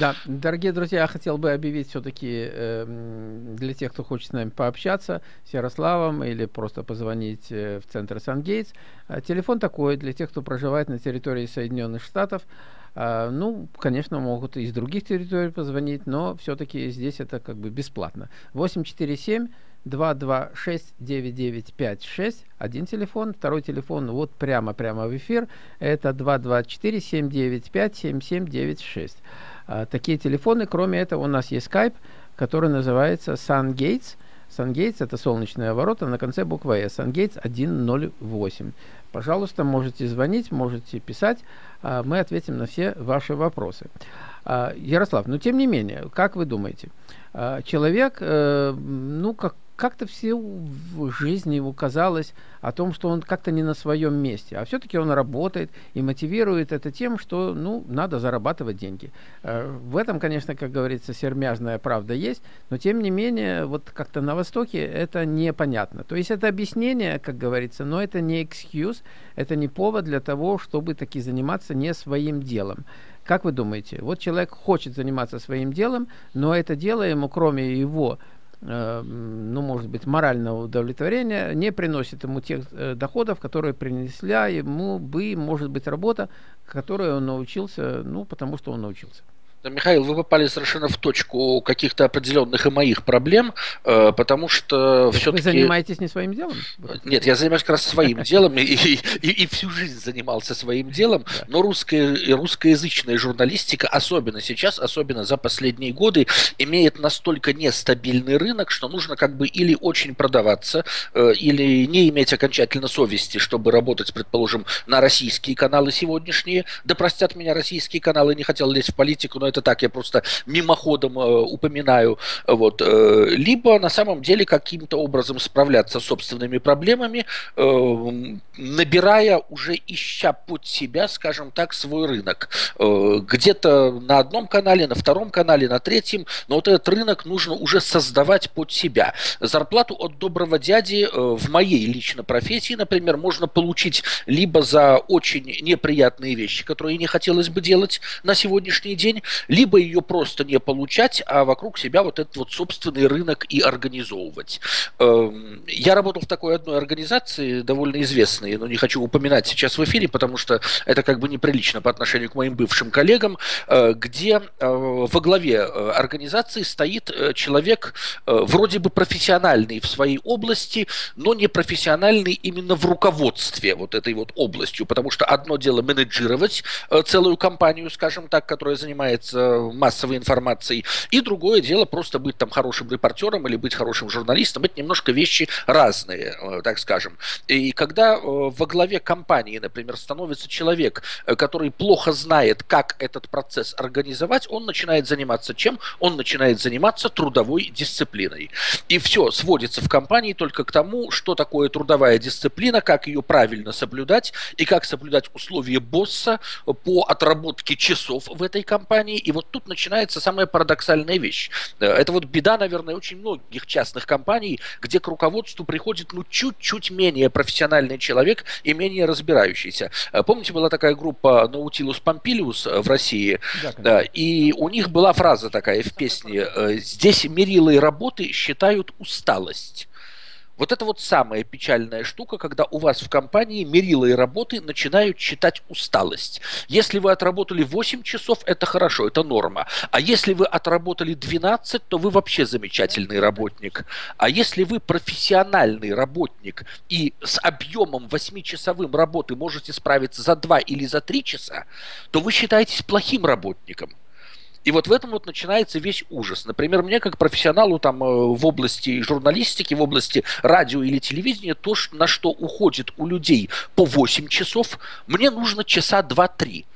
Да, дорогие друзья, я хотел бы объявить все-таки э, для тех, кто хочет с нами пообщаться, с Ярославом или просто позвонить э, в центр Сан-Гейтс. Э, телефон такой для тех, кто проживает на территории Соединенных Штатов. Э, ну, конечно, могут из других территорий позвонить, но все-таки здесь это как бы бесплатно. 847 226-9956, один телефон, второй телефон вот прямо-прямо в эфир, это 224-795-7796. А, такие телефоны, кроме этого у нас есть Skype, который называется SunGates. SunGates это солнечные ворота на конце буквы S. SunGates 108. Пожалуйста, можете звонить, можете писать, а, мы ответим на все ваши вопросы. А, Ярослав, но тем не менее, как вы думаете, человек, э, ну, как, как-то все в жизни его казалось о том, что он как-то не на своем месте, а все-таки он работает и мотивирует это тем, что, ну, надо зарабатывать деньги. Э, в этом, конечно, как говорится, сермяжная правда есть, но тем не менее, вот как-то на Востоке это непонятно. То есть это объяснение, как говорится, но это не excuse, это не повод для того, чтобы таки заниматься не своим делом. Как вы думаете, вот человек хочет заниматься своим делом, но это дело ему, кроме его ну, может быть, морального удовлетворения, не приносит ему тех э, доходов, которые принесла ему бы, может быть, работа, которой он научился, ну, потому что он научился. Михаил, вы попали совершенно в точку каких-то определенных и моих проблем, э, потому что все-таки... Вы занимаетесь не своим делом? Нет, я занимаюсь как раз своим делом и, и, и всю жизнь занимался своим делом, но русская, русскоязычная журналистика, особенно сейчас, особенно за последние годы, имеет настолько нестабильный рынок, что нужно как бы или очень продаваться, э, или не иметь окончательно совести, чтобы работать, предположим, на российские каналы сегодняшние. Да простят меня российские каналы, не хотел лезть в политику, но это так, я просто мимоходом э, упоминаю, вот, э, либо на самом деле каким-то образом справляться с собственными проблемами, э, набирая уже ища под себя, скажем так, свой рынок. Где-то на одном канале, на втором канале, на третьем, но вот этот рынок нужно уже создавать под себя. Зарплату от доброго дяди в моей лично профессии, например, можно получить либо за очень неприятные вещи, которые не хотелось бы делать на сегодняшний день, либо ее просто не получать, а вокруг себя вот этот вот собственный рынок и организовывать. Эм, я работал в такой одной организации, довольно известной, но не хочу упоминать сейчас в эфире, потому что это как бы неприлично по отношению к моим бывшим коллегам, э, где э, во главе э, организации стоит человек вроде бы профессиональный в своей области, но не профессиональный именно в руководстве вот этой вот областью, потому что одно дело менеджировать целую компанию, скажем так, которая занимается занимается массовой информацией, и другое дело просто быть там хорошим репортером или быть хорошим журналистом. Это немножко вещи разные, э, так скажем. И когда э, во главе компании, например, становится человек, э, который плохо знает, как этот процесс организовать, он начинает заниматься чем? Он начинает заниматься трудовой дисциплиной. И все сводится в компании только к тому, что такое трудовая дисциплина, как ее правильно соблюдать и как соблюдать условия босса по отработке часов в этой компании и вот тут начинается самая парадоксальная вещь. Э, это вот беда, наверное, очень многих частных компаний, где к руководству приходит ну чуть-чуть менее профессиональный человек и менее разбирающийся. Э, помните, была такая группа Nautilus Pompilius в России? Да, и у них была фраза такая в песне э, «Здесь мерилой работы считают усталость». Вот это вот самая печальная штука, когда у вас в компании мерилы работы начинают считать усталость. Если вы отработали 8 часов, это хорошо, это норма. А если вы отработали 12, то вы вообще замечательный работник. А если вы профессиональный работник и с объемом 8-часовым работы можете справиться за 2 или за 3 часа, то вы считаетесь плохим работником. И вот в этом вот начинается весь ужас. Например, мне как профессионалу там э, в области журналистики, в области радио или телевидения, то, на что уходит у людей по 8 часов, мне нужно часа 2-3.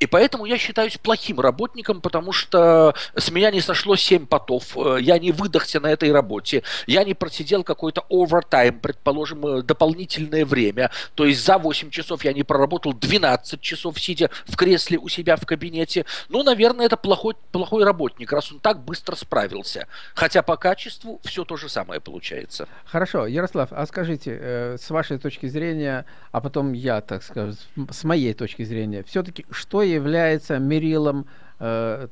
И поэтому я считаюсь плохим работником, потому что с меня не сошло 7 потов, э, я не выдохся на этой работе, я не просидел какой-то овертайм, предположим, э, дополнительное время. То есть за 8 часов я не проработал 12 часов, сидя в кресле у себя в кабинете. Ну, наверное, это плохой, плохой работник, раз он так быстро справился. Хотя по качеству все то же самое получается. Хорошо, Ярослав, а скажите, э, с вашей точки зрения, а потом я, так скажем, с моей точки зрения, все-таки что является мерилом э,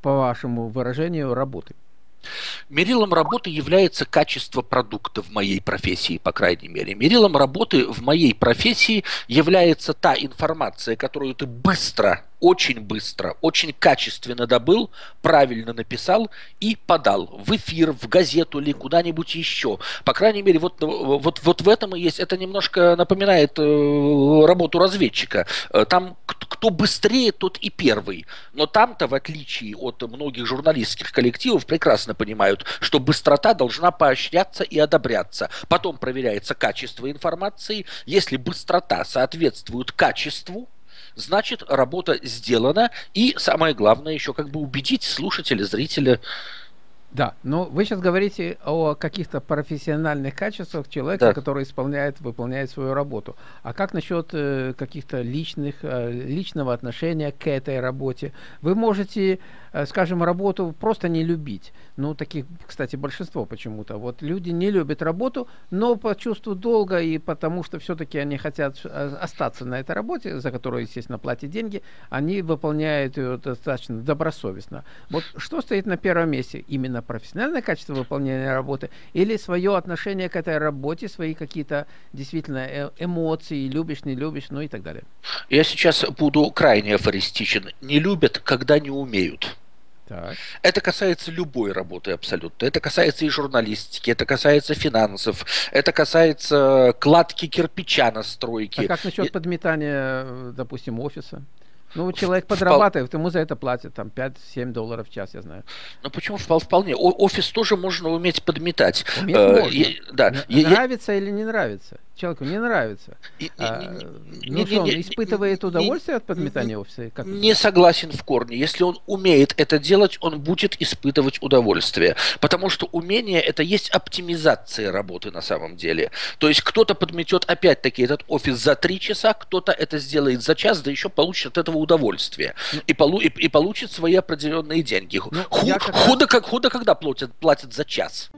по вашему выражению, работы? Мерилом работы является качество продукта в моей профессии, по крайней мере. Мерилом работы в моей профессии является та информация, которую ты быстро очень быстро, очень качественно добыл, правильно написал и подал в эфир, в газету или куда-нибудь еще. По крайней мере, вот, вот, вот в этом и есть. Это немножко напоминает э, работу разведчика. Э, там кто быстрее, тот и первый. Но там-то, в отличие от многих журналистских коллективов, прекрасно понимают, что быстрота должна поощряться и одобряться. Потом проверяется качество информации. Если быстрота соответствует качеству, значит работа сделана, и самое главное еще как бы убедить слушателя, зрителя. Да, но вы сейчас говорите о каких-то профессиональных качествах человека, да. который исполняет, выполняет свою работу. А как насчет э, каких-то личных, э, личного отношения к этой работе? Вы можете скажем, работу просто не любить. Ну, таких, кстати, большинство почему-то. Вот люди не любят работу, но по чувству долга и потому, что все-таки они хотят э, остаться на этой работе, за которую, естественно, платят деньги, они выполняют ее достаточно добросовестно. Вот что стоит на первом месте? Именно профессиональное качество выполнения работы или свое отношение к этой работе, свои какие-то действительно э, эмоции, любишь, не любишь, ну и так далее? Я сейчас буду крайне афористичен. Не любят, когда не умеют. Так. Это касается любой работы абсолютно. Это касается и журналистики, это касается финансов, это касается кладки кирпича на стройке. А как насчет и... подметания, э, допустим, офиса? Ну, человек подрабатывает, ему за это платят там 5-7 долларов в час, я знаю. Ну, почему вполне? Офис тоже можно уметь подметать. Уметь э, можно. Да. Нравится я, или не нравится? Человеку не нравится. И, а, не, ну не, что, он не, испытывает удовольствие от подметания офиса? Как не согласен в корне. Если он умеет это делать, он будет испытывать удовольствие. Потому что умение это есть оптимизация работы на самом деле. То есть кто-то подметет опять-таки этот офис за три часа, кто-то это сделает за час, да еще получит от этого удовольствие. Ну, и, полу, и, и получит свои определенные деньги. Ну, ху, как худо, как, худо когда платят, платят за час.